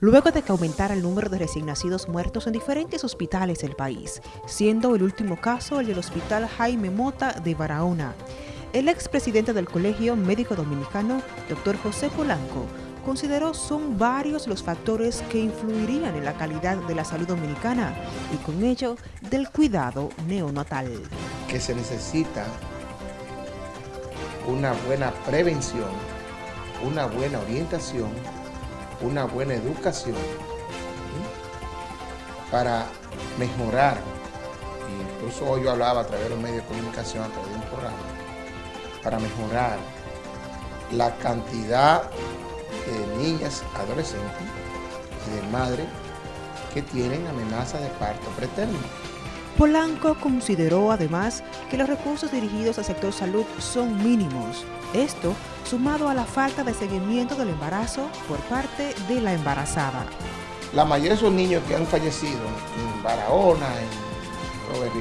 luego de que aumentara el número de recién nacidos muertos en diferentes hospitales del país, siendo el último caso el del Hospital Jaime Mota de Barahona. El expresidente del Colegio Médico Dominicano, doctor José Polanco, consideró son varios los factores que influirían en la calidad de la salud dominicana y con ello del cuidado neonatal. Que se necesita una buena prevención, una buena orientación una buena educación para mejorar, incluso hoy yo hablaba a través de los medios de comunicación, a través de un programa, para mejorar la cantidad de niñas, adolescentes y de madres que tienen amenaza de parto preterno. Polanco consideró además que los recursos dirigidos al sector salud son mínimos. Esto sumado a la falta de seguimiento del embarazo por parte de la embarazada. La mayoría de esos niños que han fallecido en Barahona, en Robert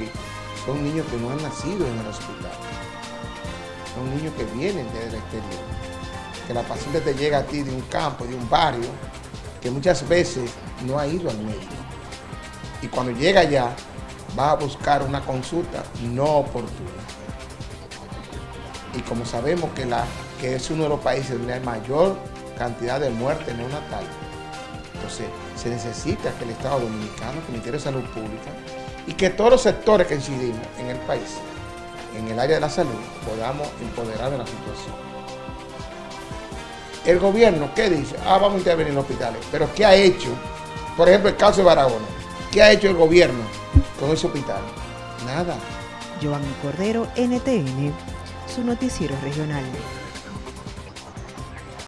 son niños que no han nacido en el hospital. Son niños que vienen desde el exterior. Que la paciente te llega a ti de un campo, de un barrio, que muchas veces no ha ido al médico. Y cuando llega allá, va a buscar una consulta no oportuna. Y como sabemos que, la, que es uno de los países donde hay mayor cantidad de muerte neonatal, entonces se necesita que el Estado Dominicano, que el Ministerio de Salud Pública y que todos los sectores que incidimos en el país, en el área de la salud, podamos empoderar de la situación. El gobierno, ¿qué dice? Ah, vamos a intervenir en hospitales. Pero ¿qué ha hecho? Por ejemplo, el caso de Barahona. ¿Qué ha hecho el gobierno con ese hospital? Nada. Giovanni Cordero, NTN, su noticiero regional.